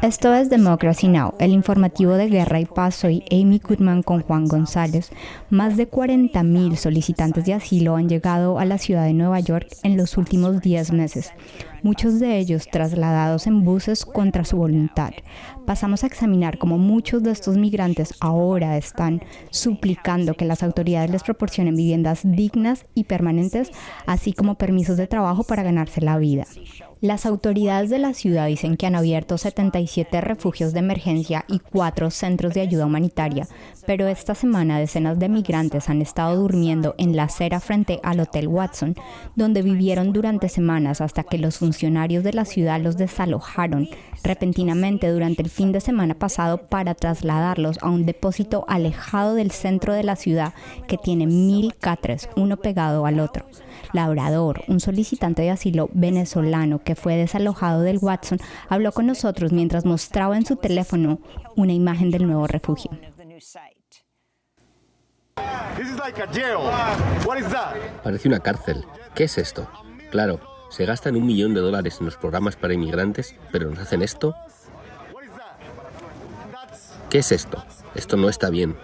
Esto es Democracy Now, el informativo de Guerra y Paz. Soy Amy Goodman con Juan González. Más de 40.000 solicitantes de asilo han llegado a la ciudad de Nueva York en los últimos 10 meses, muchos de ellos trasladados en buses contra su voluntad. Pasamos a examinar cómo muchos de estos migrantes ahora están suplicando que las autoridades les proporcionen viviendas dignas y permanentes, así como permisos de trabajo para ganarse la vida. Las autoridades de la ciudad dicen que han abierto 77 refugios de emergencia y cuatro centros de ayuda humanitaria, pero esta semana decenas de migrantes han estado durmiendo en la acera frente al Hotel Watson, donde vivieron durante semanas hasta que los funcionarios de la ciudad los desalojaron repentinamente durante el fin de semana pasado para trasladarlos a un depósito alejado del centro de la ciudad que tiene mil catres, uno pegado al otro. Labrador, un solicitante de asilo venezolano que fue desalojado del Watson, habló con nosotros mientras mostraba en su teléfono una imagen del nuevo refugio. Parece una cárcel. ¿Qué es esto? Claro, se gastan un millón de dólares en los programas para inmigrantes, pero nos hacen esto. ¿Qué es esto? Esto no está bien.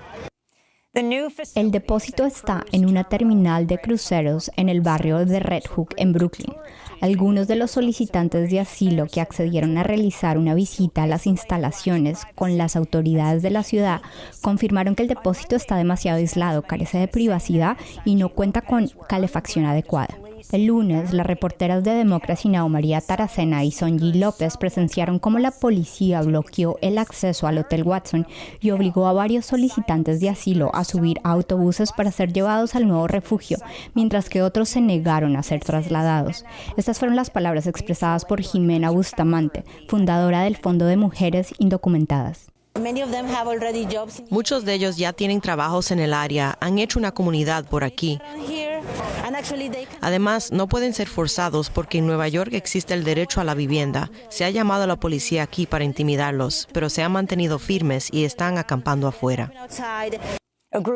El depósito está en una terminal de cruceros en el barrio de Red Hook en Brooklyn. Algunos de los solicitantes de asilo que accedieron a realizar una visita a las instalaciones con las autoridades de la ciudad confirmaron que el depósito está demasiado aislado, carece de privacidad y no cuenta con calefacción adecuada. El lunes, las reporteras de Democracy Now! María Taracena y Sonji López presenciaron cómo la policía bloqueó el acceso al Hotel Watson y obligó a varios solicitantes de asilo a subir a autobuses para ser llevados al nuevo refugio, mientras que otros se negaron a ser trasladados. Estas fueron las palabras expresadas por Jimena Bustamante, fundadora del Fondo de Mujeres Indocumentadas. Muchos de ellos ya tienen trabajos en el área, han hecho una comunidad por aquí. Además, no pueden ser forzados porque en Nueva York existe el derecho a la vivienda. Se ha llamado a la policía aquí para intimidarlos, pero se han mantenido firmes y están acampando afuera.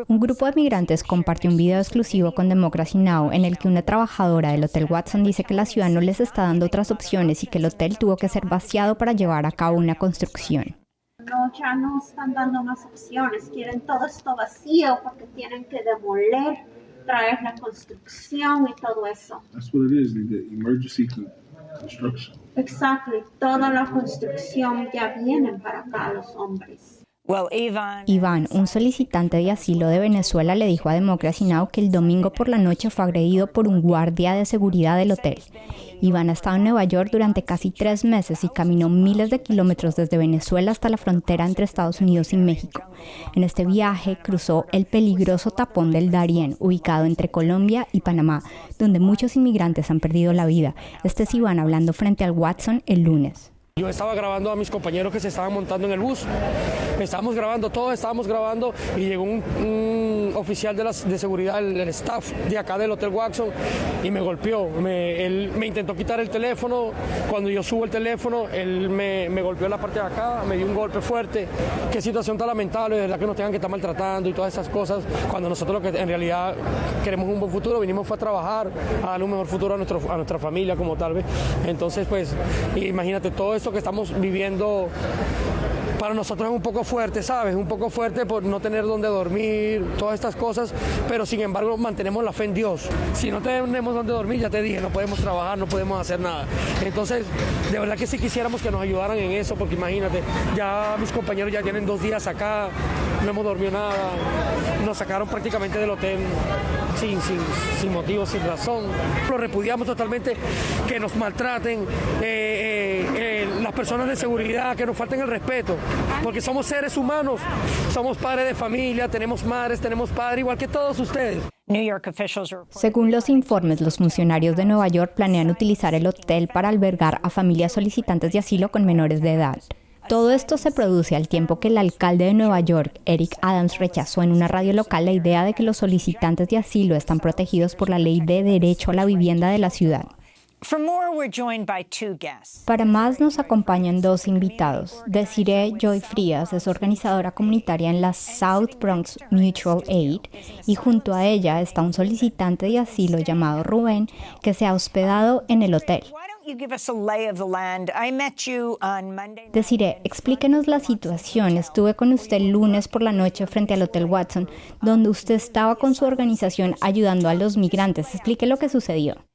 Un grupo de migrantes compartió un video exclusivo con Democracy Now! en el que una trabajadora del Hotel Watson dice que la ciudad no les está dando otras opciones y que el hotel tuvo que ser vaciado para llevar a cabo una construcción. No, ya no están dando más opciones, quieren todo esto vacío porque tienen que demoler traer la construcción y todo eso. That's what it is, the emergency construction. Exactly, toda la construcción ya viene para acá los hombres. Iván, un solicitante de asilo de Venezuela, le dijo a Democracy Now! que el domingo por la noche fue agredido por un guardia de seguridad del hotel. Iván ha estado en Nueva York durante casi tres meses y caminó miles de kilómetros desde Venezuela hasta la frontera entre Estados Unidos y México. En este viaje cruzó el peligroso tapón del Darién, ubicado entre Colombia y Panamá, donde muchos inmigrantes han perdido la vida. Este es Iván hablando frente al Watson el lunes. Yo estaba grabando a mis compañeros que se estaban montando en el bus. Estábamos grabando, todos estábamos grabando y llegó un, oficial de, de seguridad, el, staff de acá del Hotel Watson y me golpeó. Me, él me intentó quitar el teléfono. Cuando yo subo el teléfono, él me, golpeó la parte de acá, me dio un golpe fuerte. Qué situación tan lamentable, de verdad que nos tengan que estar maltratando y todas esas cosas. Cuando nosotros lo que en realidad queremos un buen futuro, vinimos fue a trabajar, a darle un mejor futuro a, nuestro, a nuestra familia como tal vez. Entonces, pues, imagínate todo eso que estamos viviendo para nosotros es un poco fuerte, ¿sabes? Un poco fuerte por no tener dónde dormir, todas estas cosas, pero sin embargo mantenemos la fe en Dios. Si no tenemos dónde dormir, ya te dije, no podemos trabajar, no podemos hacer nada. Entonces, de verdad que sí quisiéramos que nos ayudaran en eso, porque imagínate, ya mis compañeros ya tienen dos días acá, no hemos dormido nada, nos sacaron prácticamente del hotel sin, sin, sin motivo, sin razón. Lo repudiamos totalmente, que nos maltraten. Eh, eh, las personas de seguridad, que nos falten el respeto, porque somos seres humanos, somos padres de familia, tenemos madres, tenemos padres, igual que todos ustedes. Según los informes, los funcionarios de Nueva York planean utilizar el hotel para albergar a familias solicitantes de asilo con menores de edad. Todo esto se produce al tiempo que el alcalde de Nueva York, Eric Adams, rechazó en una radio local la idea de que los solicitantes de asilo están protegidos por la ley de derecho a la vivienda de la ciudad. Para más nos acompañan dos invitados. Desiree Joy Frías es organizadora comunitaria en la South Bronx Mutual Aid y junto a ella está un solicitante de asilo llamado Rubén que se ha hospedado en el hotel. Deciré, explíquenos la situación. Estuve con usted el lunes por la noche frente al Hotel Watson, donde usted estaba con su organización ayudando a los migrantes. Explique lo que sucedió.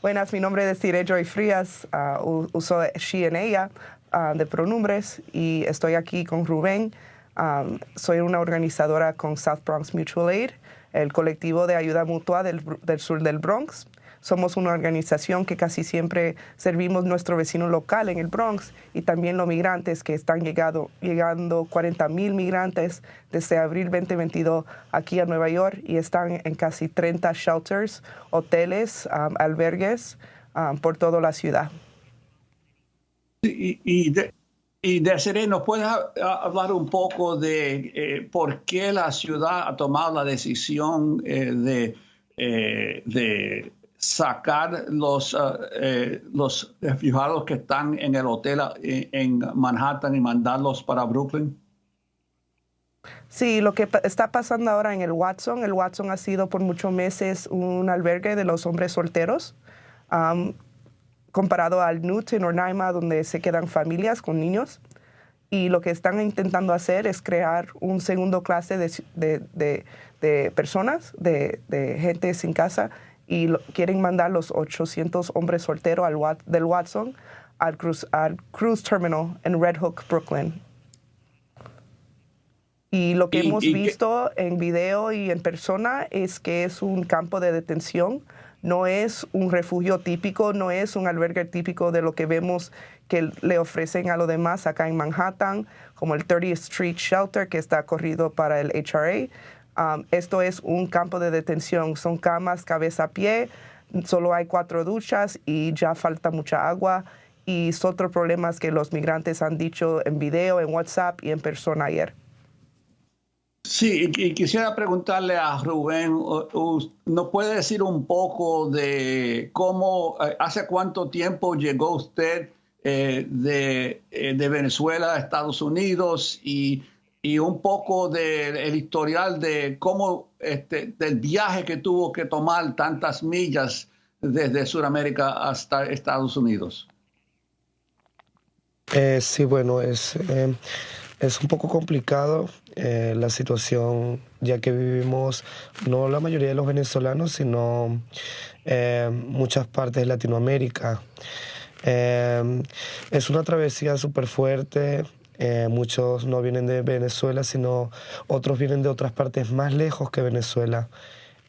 Buenas, mi nombre es Desiree Joy Frías, uh, uso she en ella uh, de pronombres y estoy aquí con Rubén. Um, soy una organizadora con South Bronx Mutual Aid, el colectivo de ayuda mutua del sur del Bronx. Somos una organización que casi siempre servimos nuestro vecino local en el Bronx y también los migrantes que están llegado, llegando 40 mil migrantes desde abril 2022 aquí a Nueva York y están en casi 30 shelters, hoteles, um, albergues um, por toda la ciudad. Y, de, y ¿nos puedes hablar un poco de eh, por qué la ciudad ha tomado la decisión eh, de, eh, de sacar los, uh, los refugiados que están en el hotel eh, en Manhattan y mandarlos para Brooklyn? Sí, lo que está pasando ahora en el Watson, el Watson ha sido por muchos meses un albergue de los hombres solteros, comparado al Newton o Naima, donde se quedan familias con niños. Y lo que están intentando hacer es crear un segundo clase de, de, de, de personas, de, gente sin casa, y quieren mandar los 800 hombres solteros al, del Watson al cruise, al cruise Terminal en Red Hook, Brooklyn. Y lo que hemos visto en video y en persona es que es un campo de detención, no es un refugio típico, no es un albergue típico de lo que vemos que le ofrecen a los demás acá en Manhattan, como el 30th Street Shelter que está corrido para el HRA. Um, esto es un campo de detención, son camas cabeza a pie, solo hay cuatro duchas y ya falta mucha agua. Y son otros problemas que los migrantes han dicho en video, en WhatsApp y en persona ayer. Sí, y quisiera preguntarle a Rubén, ¿nos puede decir un poco de cómo, eh, hace cuánto tiempo llegó usted eh, de, eh, de Venezuela a Estados Unidos y y un poco del historial de cómo este, del viaje que tuvo que tomar tantas millas desde Sudamérica hasta Estados Unidos. Eh, sí, bueno, es, eh, es un poco complicado eh, la situación, ya que vivimos no la mayoría de los venezolanos, sino muchas partes de Latinoamérica. es una travesía súper fuerte, eh, muchos no vienen de Venezuela, sino otros vienen de otras partes más lejos que Venezuela.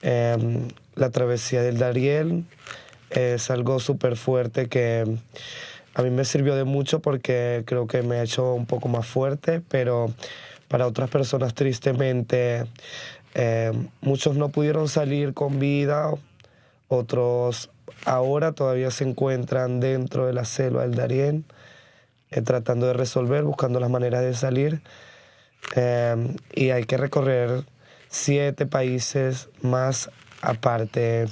Em, la travesía del Dariel es algo súper fuerte que a mí me sirvió de mucho porque creo que me ha hecho un poco más fuerte, pero para otras personas tristemente em, muchos no pudieron salir con vida, otros ahora todavía se encuentran dentro de la selva del Darién. Eh, tratando de resolver, buscando las maneras de salir. Em, y hay que recorrer siete países más aparte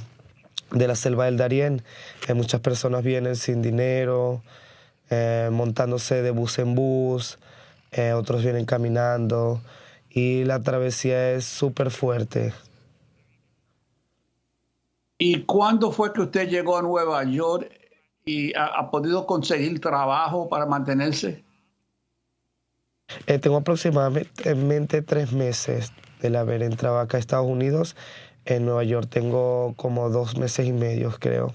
de la selva del Darién. Eh, muchas personas vienen sin dinero, eh, montándose de bus en bus, otros vienen caminando y la travesía es súper fuerte. ¿Y cuándo fue que usted llegó a Nueva York y ha, podido conseguir trabajo para mantenerse? Eh, tengo aproximadamente tres meses de haber entrado acá a Estados Unidos. En Nueva York tengo como dos meses y medio, creo.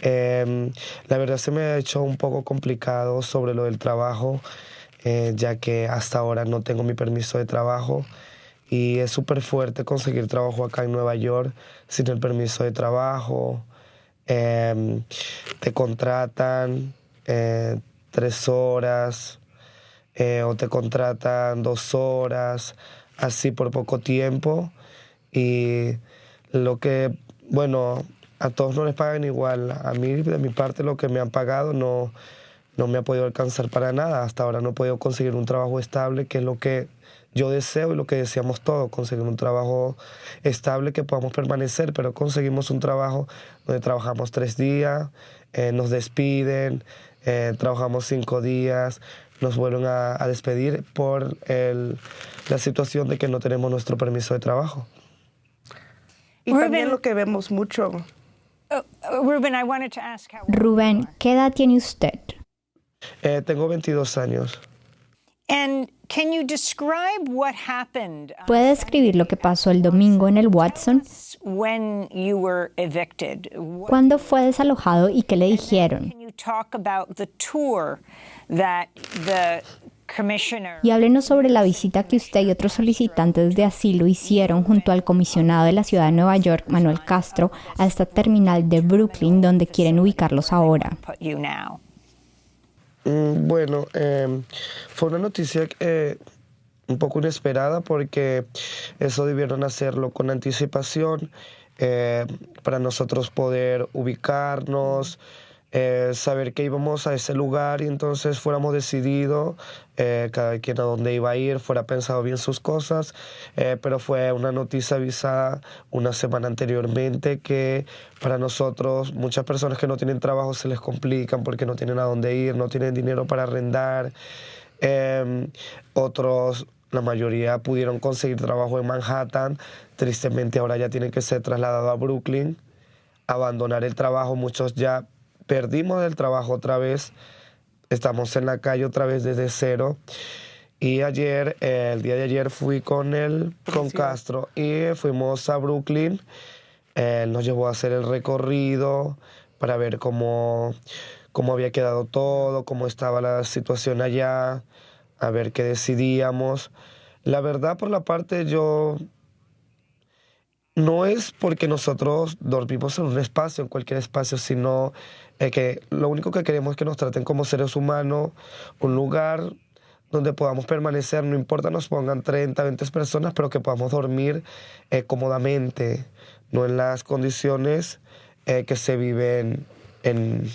Em, la verdad se me ha hecho un poco complicado sobre lo del trabajo, eh, ya que hasta ahora no tengo mi permiso de trabajo y es súper fuerte conseguir trabajo acá en Nueva York sin el permiso de trabajo. Em, te contratan eh, tres horas eh, o te contratan dos horas, así por poco tiempo. Y lo que, bueno, a todos no les pagan igual. A mí, de mi parte, lo que me han pagado no, no me ha podido alcanzar para nada. Hasta ahora no he podido conseguir un trabajo estable, que es lo que yo deseo y lo que deseamos todos, conseguir un trabajo estable que podamos permanecer, pero conseguimos un trabajo donde trabajamos tres días, eh, nos despiden, eh, trabajamos cinco días, nos vuelven a, despedir por la situación de que no tenemos nuestro permiso de trabajo. Y también lo que vemos mucho Rubén, ¿qué edad tiene usted? Eh, tengo 22 años. ¿Puede describir lo que pasó el domingo en el Watson? ¿Cuándo fue desalojado y qué le dijeron? Y háblenos sobre la visita que usted y otros solicitantes de asilo hicieron junto al comisionado de la ciudad de Nueva York, Manuel Castro, a esta terminal de Brooklyn donde quieren ubicarlos ahora. Mm, bueno, em, fue una noticia eh, un poco inesperada porque eso debieron hacerlo con anticipación eh, para nosotros poder ubicarnos, eh, saber que íbamos a ese lugar y entonces fuéramos decididos, eh, cada quien a dónde iba a ir, fuera pensado bien sus cosas, eh, pero fue una noticia avisada una semana anteriormente que para nosotros, muchas personas que no tienen trabajo se les complican porque no tienen a dónde ir, no tienen dinero para arrendar. Em, otros la mayoría pudieron conseguir trabajo en Manhattan, tristemente ahora ya tienen que ser trasladados a Brooklyn, abandonar el trabajo, muchos ya perdimos el trabajo otra vez, estamos en la calle otra vez desde cero. Y ayer, el día de ayer fui con él, con Castro, y fuimos a Brooklyn. Él nos llevó a hacer el recorrido para ver cómo, cómo había quedado todo, cómo estaba la situación allá, a ver qué decidíamos. La verdad, por la parte yo no es porque nosotros dormimos en un espacio, en cualquier espacio, sino que lo único que queremos es que nos traten como seres humanos, un lugar donde podamos permanecer, no importa nos pongan 30, 20 personas, pero que podamos dormir eh, cómodamente, no en las condiciones eh, que se viven en,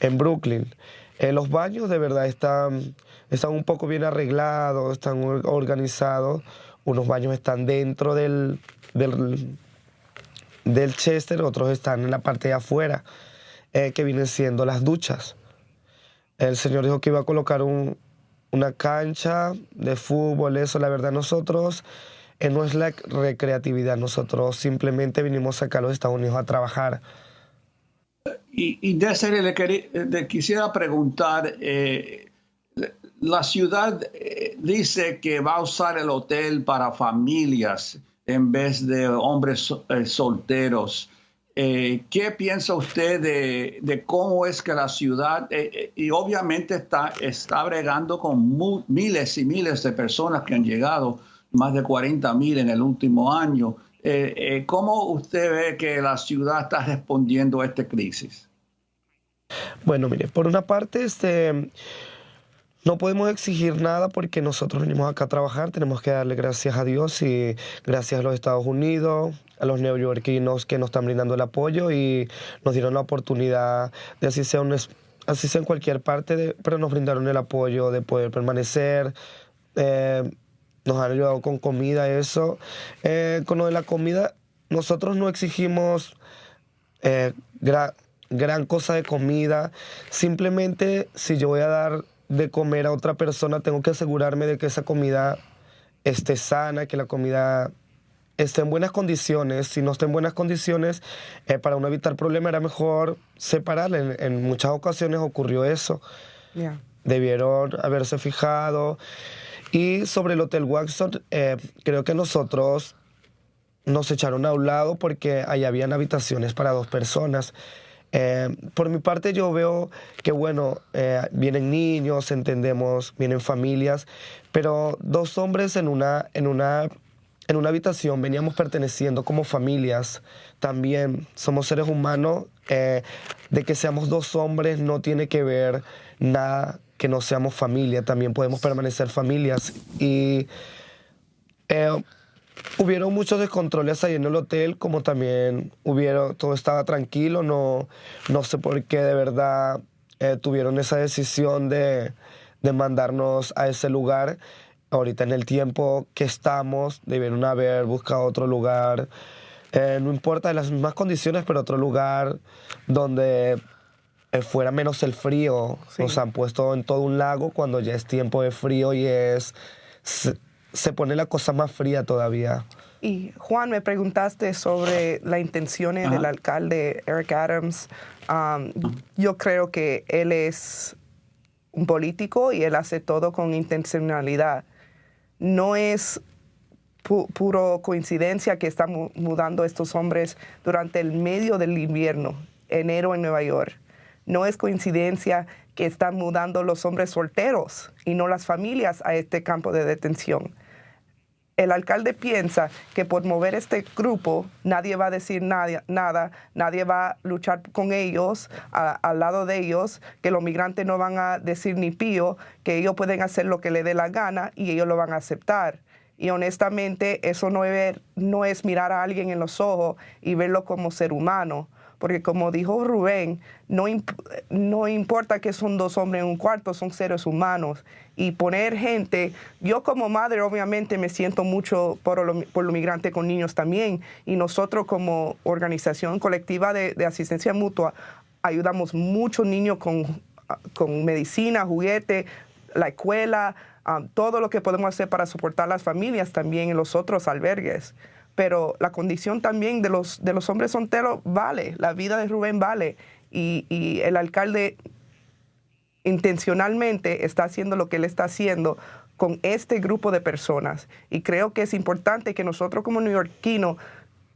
en Brooklyn. Eh, los baños de verdad están, están un poco bien arreglados, están organizados, unos baños están dentro del, del, del Chester, otros están en la parte de afuera. Eh, que vienen siendo las duchas. El Señor dijo que iba a colocar una cancha de fútbol, eso, la verdad, nosotros eh, no es la recreatividad, nosotros simplemente vinimos acá a los Estados Unidos a trabajar. Y, y de le, quisiera preguntar, eh, la ciudad dice que va a usar el hotel para familias en vez de hombres solteros. Eh, ¿Qué piensa usted de, cómo es que la ciudad, eh, eh, y obviamente está, está bregando con miles y miles de personas que han llegado, más de 40 mil en el último año? ¿Cómo usted ve que la ciudad está respondiendo a esta crisis? Bueno, mire, por una parte, este no podemos exigir nada porque nosotros venimos acá a trabajar, tenemos que darle gracias a Dios y gracias a los Estados Unidos, a los neoyorquinos que nos están brindando el apoyo y nos dieron la oportunidad de así sea, así sea en cualquier parte, pero nos brindaron el apoyo de poder permanecer. Eh, nos han ayudado con comida, eso. Eh, con lo de la comida, nosotros no exigimos eh, gran cosa de comida. Simplemente si yo voy a dar de comer a otra persona, tengo que asegurarme de que esa comida esté sana, que la comida esté en buenas condiciones. Si no está en buenas condiciones, eh, para no evitar problemas era mejor separarla. En, muchas ocasiones ocurrió eso. Debieron haberse fijado. Y sobre el Hotel Waxon, eh, creo que nosotros nos echaron a un lado porque ahí habían habitaciones para dos personas. Eh, por mi parte yo veo que, bueno, eh, vienen niños, entendemos, vienen familias, pero dos hombres en una, en una, en una habitación veníamos perteneciendo como familias también. Somos seres humanos. Eh, de que seamos dos hombres no tiene que ver nada que no seamos familia. También podemos permanecer familias. Y Hubieron muchos descontroles ahí en el hotel, como también hubieron, todo estaba tranquilo, no, no sé por qué de verdad eh, tuvieron esa decisión de, de, mandarnos a ese lugar. Ahorita en el tiempo que estamos, debieron haber buscado otro lugar, eh, no importa las mismas condiciones, pero otro lugar donde eh, fuera menos el frío. Nos han puesto en todo un lago cuando ya es tiempo de frío y es se pone la cosa más fría todavía. Y Juan, me preguntaste sobre las intenciones del alcalde Eric Adams. Um, yo creo que él es un político y él hace todo con intencionalidad. No es puro coincidencia que están mudando estos hombres durante el medio del invierno, enero en Nueva York. No es coincidencia que están mudando los hombres solteros y no las familias a este campo de detención. El alcalde piensa que por mover este grupo nadie va a decir nada, nadie va a luchar con ellos, al lado de ellos, que los migrantes no van a decir ni pío, que ellos pueden hacer lo que le dé la gana y ellos lo van a aceptar. Y honestamente eso no es, no es mirar a alguien en los ojos y verlo como ser humano porque como dijo Rubén, no, no importa que son dos hombres en un cuarto, son seres humanos. Y poner gente, yo como madre obviamente me siento mucho por los por lo migrantes con niños también, y nosotros como organización colectiva de, asistencia mutua ayudamos muchos niños con, con medicina, juguete, la escuela, ah, todo lo que podemos hacer para soportar las familias también en los otros albergues pero la condición también de los, de los hombres solteros vale, la vida de Rubén vale. Y, y, el alcalde intencionalmente está haciendo lo que él está haciendo con este grupo de personas. Y creo que es importante que nosotros como neoyorquinos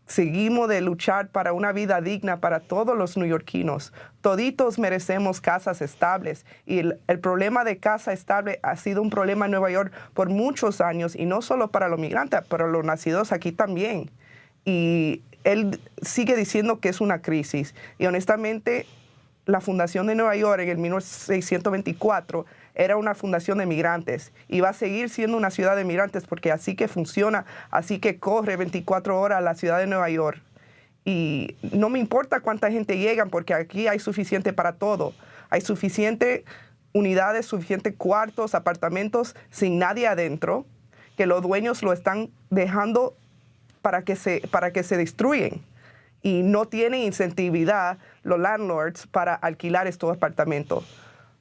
seguimos de luchar para una vida digna para todos los neoyorquinos. Toditos merecemos casas estables y el, problema de casa estable ha sido un problema en Nueva York por muchos años y no solo para los migrantes, para los nacidos aquí también. Y él sigue diciendo que es una crisis y honestamente la Fundación de Nueva York en el 1624 era una fundación de migrantes y va a seguir siendo una ciudad de migrantes porque así que funciona, así que corre 24 horas la ciudad de Nueva York. Y no me importa cuánta gente llegan porque aquí hay suficiente para todo. Hay suficiente unidades, suficientes cuartos, apartamentos sin nadie adentro, que los dueños lo están dejando para que se, para que se destruyen. Y no tienen incentividad los landlords para alquilar estos apartamentos.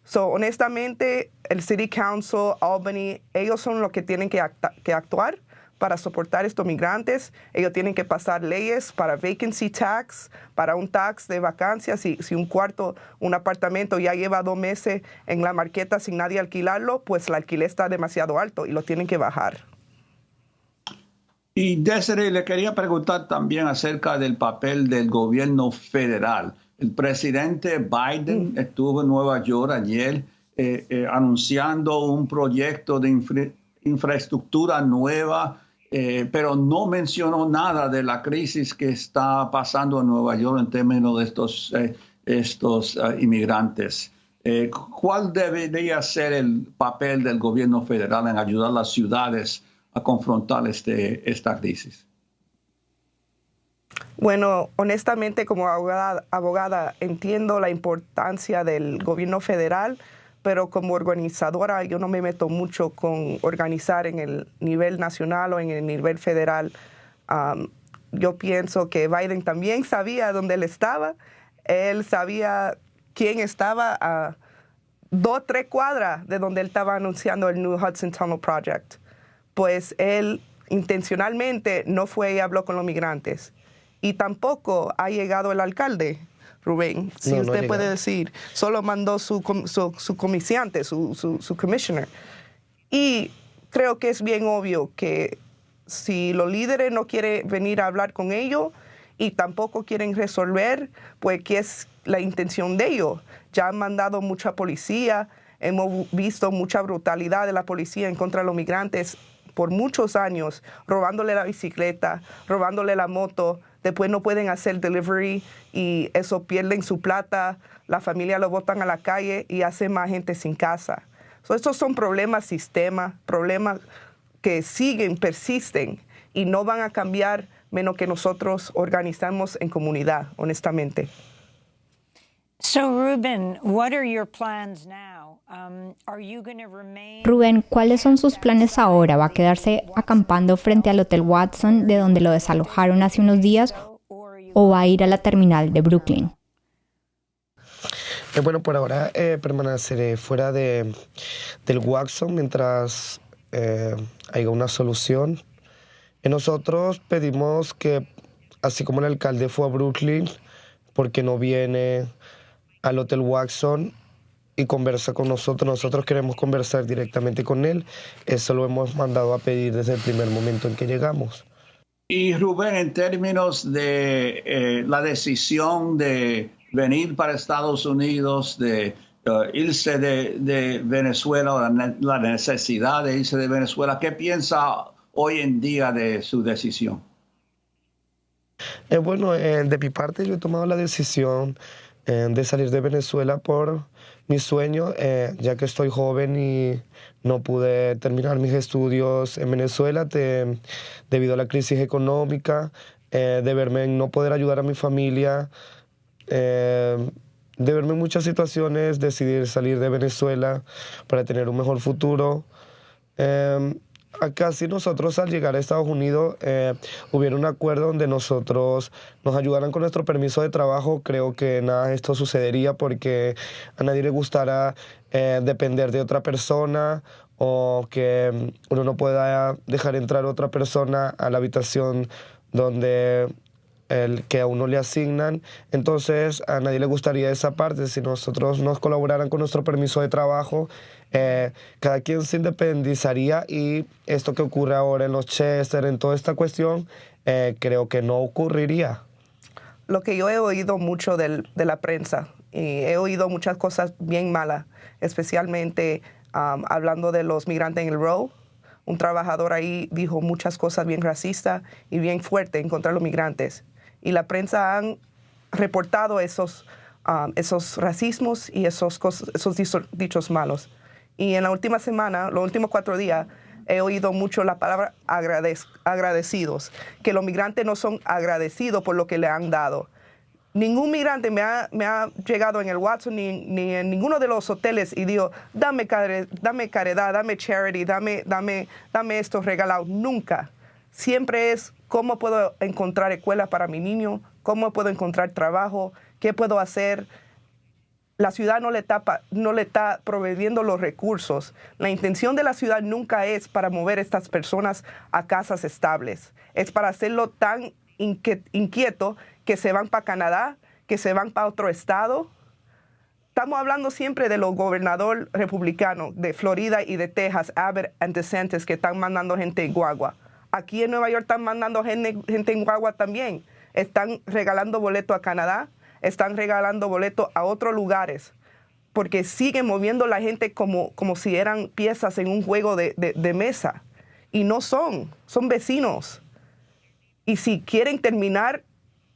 So, honestamente, el City Council, Albany, ellos son los que tienen que, que actuar para soportar estos migrantes. Ellos tienen que pasar leyes para vacancy tax, para un tax de vacancias. Si, si un cuarto, un apartamento ya lleva dos meses en la marqueta sin nadie alquilarlo, pues el alquiler está demasiado alto y lo tienen que bajar. Y Desiree, le quería preguntar también acerca del papel del gobierno federal. El presidente Biden mm. estuvo en Nueva York ayer eh, eh, anunciando un proyecto de infraestructura nueva, eh, pero no mencionó nada de la crisis que está pasando en Nueva York en términos de estos, estos inmigrantes. ¿Cuál debería ser el papel del gobierno federal en ayudar a las ciudades a confrontar este, esta crisis? Bueno, honestamente como abogada, entiendo la importancia del gobierno federal, pero como organizadora yo no me meto mucho con organizar en el nivel nacional o en el nivel federal. yo pienso que Biden también sabía dónde él estaba, él sabía quién estaba a dos, tres cuadras de donde él estaba anunciando el New Hudson Tunnel Project. Pues él intencionalmente no fue y habló con los migrantes y tampoco ha llegado el alcalde. Rubén, si usted puede decir, solo mandó su, su, su comiciante, su, su, commissioner. Y creo que es bien obvio que si los líderes no quieren venir a hablar con ellos y tampoco quieren resolver, pues qué es la intención de ellos. Ya han mandado mucha policía, hemos visto mucha brutalidad de la policía en contra de los migrantes por muchos años, robándole la bicicleta, robándole la moto, después no pueden hacer delivery y eso pierden su plata, la familia lo botan a la calle y hace más gente sin casa. estos son problemas sistema, problemas que siguen, persisten y no van a cambiar menos que nosotros organizamos en comunidad, honestamente. Rubén, ¿cuáles son sus planes ahora? ¿Va a quedarse acampando frente al Hotel Watson, de donde lo desalojaron hace unos días, o va a ir a la terminal de Brooklyn? Eh, bueno, por ahora eh, permaneceré fuera de, del Watson mientras eh, haya una solución. Y nosotros pedimos que, así como el alcalde fue a Brooklyn, porque no viene al Hotel Waxon y conversa con nosotros. Nosotros queremos conversar directamente con él. Eso lo hemos mandado a pedir desde el primer momento en que llegamos. Y Rubén, en términos de eh, la decisión de venir para Estados Unidos, de uh, irse de, Venezuela, o la, necesidad de irse de Venezuela, ¿qué piensa hoy en día de su decisión? Eh, bueno, eh, de mi parte yo he tomado la decisión de salir de Venezuela por mi sueño, ya que estoy joven y no pude terminar mis estudios en Venezuela debido a la crisis económica, de verme en no poder ayudar a mi familia, de verme en muchas situaciones, decidir salir de Venezuela para tener un mejor futuro. Acá sí nosotros al llegar a Estados Unidos eh, hubiera un acuerdo donde nosotros nos ayudaran con nuestro permiso de trabajo, creo que nada de esto sucedería porque a nadie le gustará eh, depender de otra persona o que uno no pueda dejar entrar otra persona a la habitación donde el que a uno le asignan. Entonces a nadie le gustaría esa parte. Si nosotros nos colaboraran con nuestro permiso de trabajo, eh, cada quien se independizaría y esto que ocurre ahora en los Chester, en toda esta cuestión, eh, creo que no ocurriría. Lo que yo he oído mucho de la prensa y he oído muchas cosas bien malas, especialmente um, hablando de los migrantes en el Row. Un trabajador ahí dijo muchas cosas bien racistas y bien fuertes en contra de los migrantes y la prensa han reportado esos, um, esos racismos y esos, esos dichos malos. Y en la última semana, los últimos cuatro días, he oído mucho la palabra agradecidos, que los migrantes no son agradecidos por lo que le han dado. Ningún migrante me ha, me ha llegado en el Watson ni, ni, en ninguno de los hoteles y dijo, dame, dame caridad, dame charity, dame, dame, dame esto regalado. Nunca. Siempre es cómo puedo encontrar escuela para mi niño, cómo puedo encontrar trabajo, qué puedo hacer. La ciudad no le, está, no le está proveyendo los recursos. La intención de la ciudad nunca es para mover estas personas a casas estables. Es para hacerlo tan inquieto que se van para Canadá, que se van para otro estado. Estamos hablando siempre de los gobernadores republicanos de Florida y de Texas, Abbott y DeSantis, que están mandando gente en guagua. Aquí en Nueva York están mandando gente, en guagua también. Están regalando boletos a Canadá, están regalando boletos a otros lugares, porque siguen moviendo la gente como, como si eran piezas en un juego de, mesa. Y no son, son vecinos. Y si quieren terminar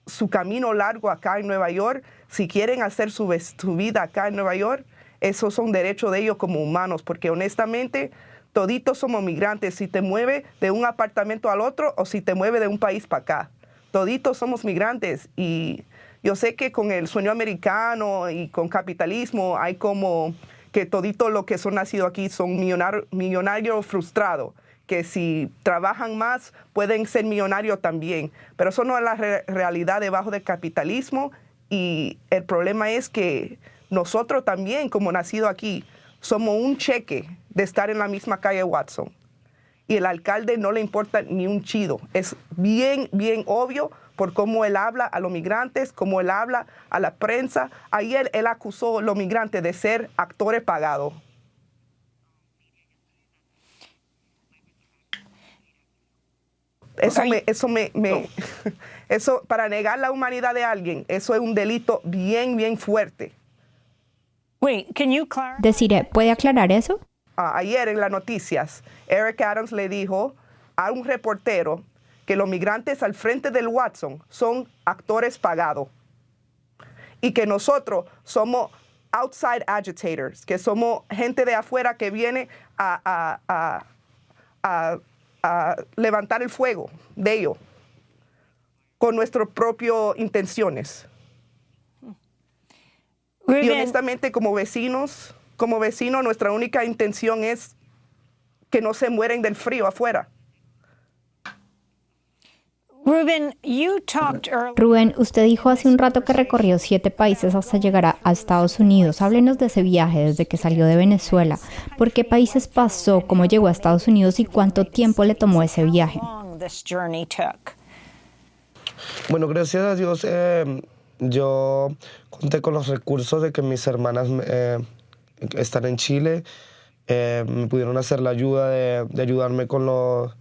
su camino largo acá en Nueva York, si quieren hacer su, su vida acá en Nueva York, esos son derechos de ellos como humanos, porque honestamente Toditos somos migrantes, si te mueve de un apartamento al otro o si te mueve de un país para acá. Toditos somos migrantes y yo sé que con el sueño americano y con capitalismo hay como que toditos los que son nacidos aquí son millonarios frustrados, que si trabajan más pueden ser millonarios también. Pero eso no es la realidad debajo del capitalismo y el problema es que nosotros también, como nacidos aquí, somos un cheque de estar en la misma calle Watson. Y el alcalde no le importa ni un chido. Es bien, bien obvio por cómo él habla a los migrantes, cómo él habla a la prensa. Ayer él acusó a los migrantes de ser actores pagados. Eso, me, eso me, eso para negar la humanidad de alguien, eso es un delito bien, bien fuerte. Deciré, ¿puede aclarar eso? Ah, ayer en las noticias, Eric Adams le dijo a un reportero que los migrantes al frente del Watson son actores pagados y que nosotros somos outside agitators, que somos gente de afuera que viene a, a levantar el fuego de ellos con nuestras propias intenciones. Y honestamente, como vecinos, como vecinos, nuestra única intención es que no se mueren del frío afuera. Rubén, usted dijo hace un rato que recorrió siete países hasta llegar a, Estados Unidos. Háblenos de ese viaje desde que salió de Venezuela. ¿Por qué países pasó? ¿Cómo llegó a Estados Unidos y cuánto tiempo le tomó ese viaje? Bueno, gracias a Dios eh, yo conté con los recursos de que mis hermanas eh, están en Chile. Eh, me pudieron hacer la ayuda de, ayudarme con los,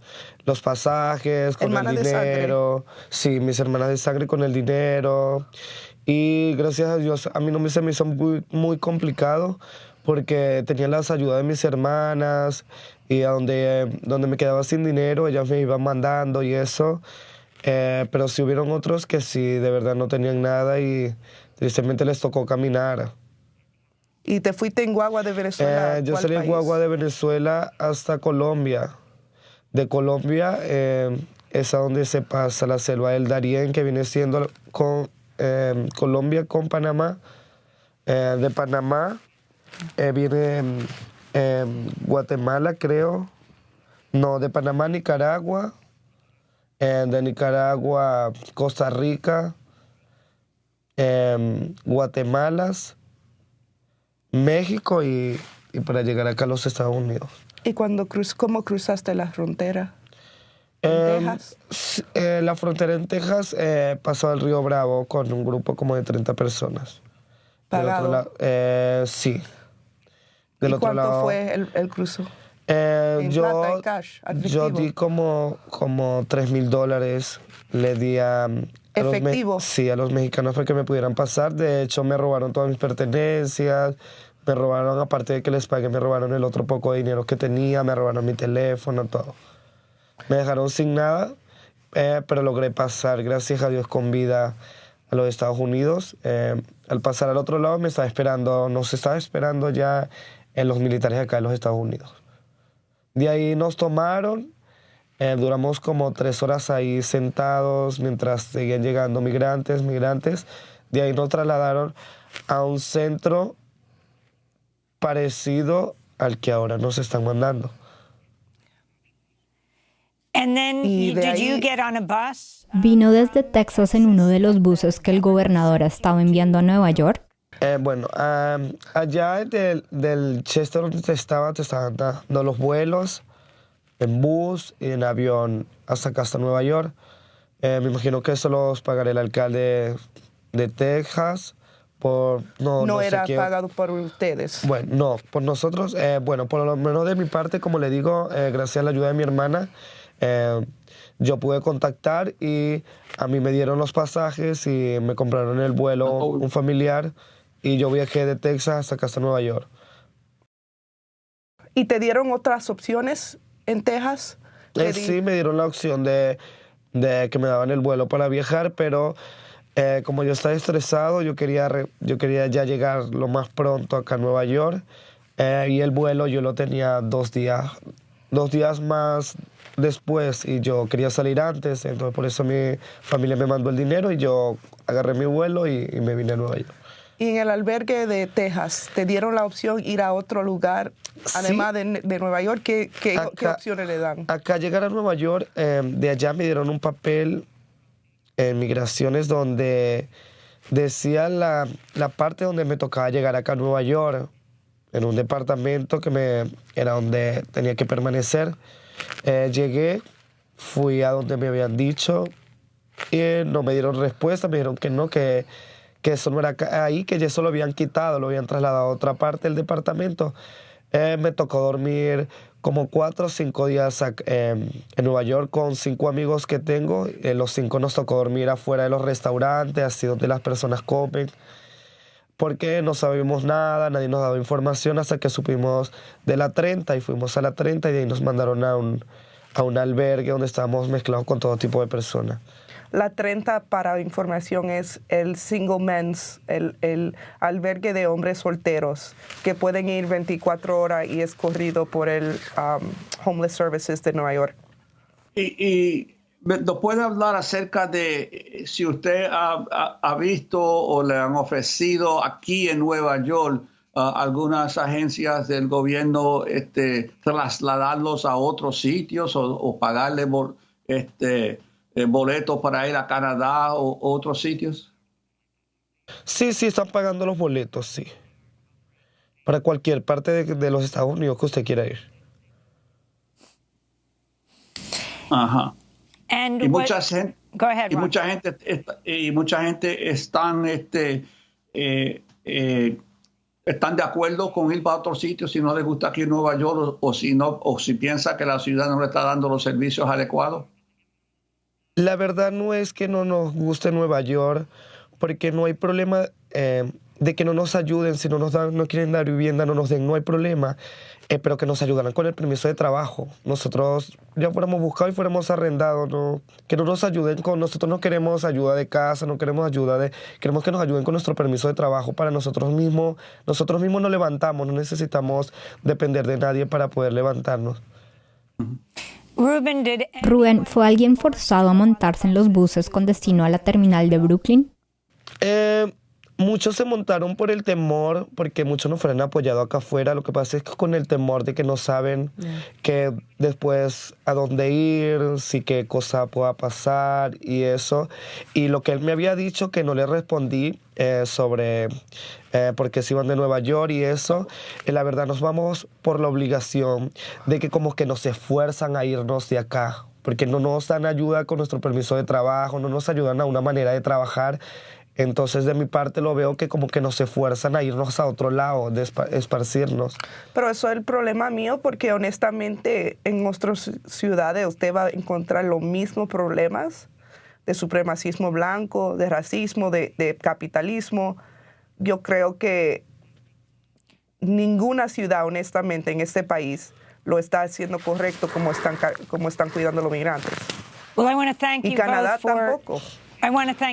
los pasajes, con el dinero. Sí, mis hermanas de sangre con el dinero. Y gracias a Dios a mí no me, se me hizo muy, muy complicado porque tenía las ayudas de mis hermanas y a donde, donde me quedaba sin dinero ellas me iban mandando y eso. Eh, pero sí hubieron otros que sí, de verdad no tenían nada y tristemente les tocó caminar. ¿Y te fuiste en guagua de Venezuela? Eh, yo salí en guagua de Venezuela hasta Colombia. De Colombia eh, es a donde se pasa la selva del Darién, que viene siendo con, Colombia con Panamá. de Panamá viene Guatemala, creo. No, de Panamá, Nicaragua de Nicaragua, Costa Rica, em, Guatemala, México y, para llegar acá a los Estados Unidos. ¿Y cuando cruz, cómo cruzaste la frontera? ¿En em, Texas? Eh, la frontera en Texas eh, pasó al Río Bravo con un grupo como de 30 personas. ¿Pagado? Eh, sí. Del ¿Y cuánto fue el, el cruzo? Eh, yo, yo di como, como 3 mil dólares, le di a... ¿Efectivo? sí, a los mexicanos para que me pudieran pasar. De hecho, me robaron todas mis pertenencias, me robaron, aparte de que les pagué, me robaron el otro poco de dinero que tenía, me robaron mi teléfono, todo. Me dejaron sin nada, eh, pero logré pasar, gracias a Dios, con vida a los Estados Unidos. Eh, al pasar al otro lado me estaba esperando, nos estaba esperando ya en los militares acá en los Estados Unidos. De ahí nos tomaron, eh, duramos como tres horas ahí sentados mientras seguían llegando migrantes, migrantes. De ahí nos trasladaron a un centro parecido al que ahora nos están mandando. y ¿Vino desde Texas en uno de los buses que el gobernador ha estado enviando a Nueva York? Eh, bueno, allá del, del, Chester donde te estaba, te estaban dando los vuelos en bus y en avión hasta acá, hasta Nueva York. Eh, me imagino que eso los pagará el alcalde de Texas. Por, no, no, era pagado por ustedes. Bueno, no, por nosotros, eh, bueno, por lo menos de mi parte, como le digo, gracias a la ayuda de mi hermana, yo pude contactar y a mí me dieron los pasajes y me compraron el vuelo un familiar y yo viajé de Texas hasta acá hasta Nueva York. ¿Y te dieron otras opciones en Texas? Eh, sí, me dieron la opción de, de, que me daban el vuelo para viajar, pero eh, como yo estaba estresado, yo quería, yo quería ya llegar lo más pronto acá a Nueva York eh, y el vuelo yo lo tenía dos días, dos días más después y yo quería salir antes, entonces por eso mi familia me mandó el dinero y yo agarré mi vuelo y me vine a Nueva York. Y en el albergue de Texas, ¿te dieron la opción ir a otro lugar, además de, Nueva York? ¿Qué, qué, opciones le dan? Acá llegar a Nueva York, em, de allá me dieron un papel en migraciones donde decía la, la, parte donde me tocaba llegar acá a Nueva York, en un departamento que me, era donde tenía que permanecer. Eh, llegué, fui a donde me habían dicho y no me dieron respuesta, me dijeron que no, que que eso no era ahí, que eso lo habían quitado, lo habían trasladado a otra parte del departamento. Eh, me tocó dormir como cuatro o cinco días em, en Nueva York con cinco amigos que tengo. Eh, los cinco nos tocó dormir afuera de los restaurantes, así donde las personas comen. Porque no sabíamos nada, nadie nos daba información hasta que supimos de la 30 y fuimos a la 30 y de ahí nos mandaron a un, a un albergue donde estábamos mezclados con todo tipo de personas. La 30, para información, es el single men's, el, albergue de hombres solteros, que pueden ir 24 horas y es corrido por el um, Homeless Services de Nueva York. Y, ¿nos puede hablar acerca de eh, si usted ha, visto o le han ofrecido aquí en Nueva York uh, algunas agencias del gobierno este, trasladarlos a otros sitios o, o pagarle por, este, boletos para ir a Canadá o, otros sitios? Sí, sí, están pagando los boletos, sí. Para cualquier parte de, los Estados Unidos que usted quiera ir. Ajá. y mucha gente, y mucha gente y mucha gente están este eh, eh, están de acuerdo con ir para otro sitio si no les gusta aquí en Nueva York o, si no o si piensa que la ciudad no le está dando los servicios adecuados. La verdad no es que no nos guste Nueva York, porque no hay problema eh, de que no nos ayuden, si no nos dan, no quieren dar vivienda, no nos den, no hay problema, eh, pero que nos ayudarán con el permiso de trabajo. Nosotros ya fuéramos buscados y fuéramos arrendados, ¿no? que no nos ayuden con, nosotros no queremos ayuda de casa, no queremos ayuda de, queremos que nos ayuden con nuestro permiso de trabajo para nosotros mismos, nosotros mismos nos levantamos, no necesitamos depender de nadie para poder levantarnos. Rubén, ¿fue alguien forzado a montarse en los buses con destino a la terminal de Brooklyn? Eh, muchos se montaron por el temor, porque muchos nos fueron apoyado acá afuera. Lo que pasa es que con el temor de que no saben que después a dónde ir, si qué cosa pueda pasar y eso. Y lo que él me había dicho que no le respondí eh, sobre eh, por qué se iban de Nueva York y eso, eh, la verdad nos vamos por la obligación de que como que nos esfuerzan a irnos de acá, porque no nos dan ayuda con nuestro permiso de trabajo, no nos ayudan a una manera de trabajar. Entonces, de mi parte, lo veo que como que nos esfuerzan a irnos a otro lado, de esparcirnos. Pero eso es el problema mío, porque honestamente en nuestras ciudades usted va a encontrar los mismos problemas de supremacismo blanco, de racismo, de, de capitalismo. Yo creo que ninguna ciudad, honestamente, en este país lo está haciendo correcto como están, como están cuidando los migrantes. y Canadá tampoco.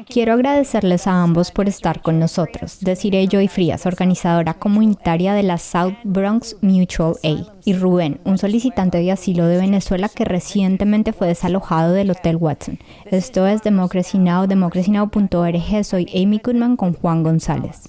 Quiero agradecerles a ambos por estar con nosotros. Desiree Joy Frías, organizadora comunitaria de la South Bronx Mutual Aid, y Rubén, un solicitante de asilo de Venezuela que recientemente fue desalojado del Hotel Watson. Esto es Democracy Now!, democracynow.org. Soy Amy Goodman con Juan González.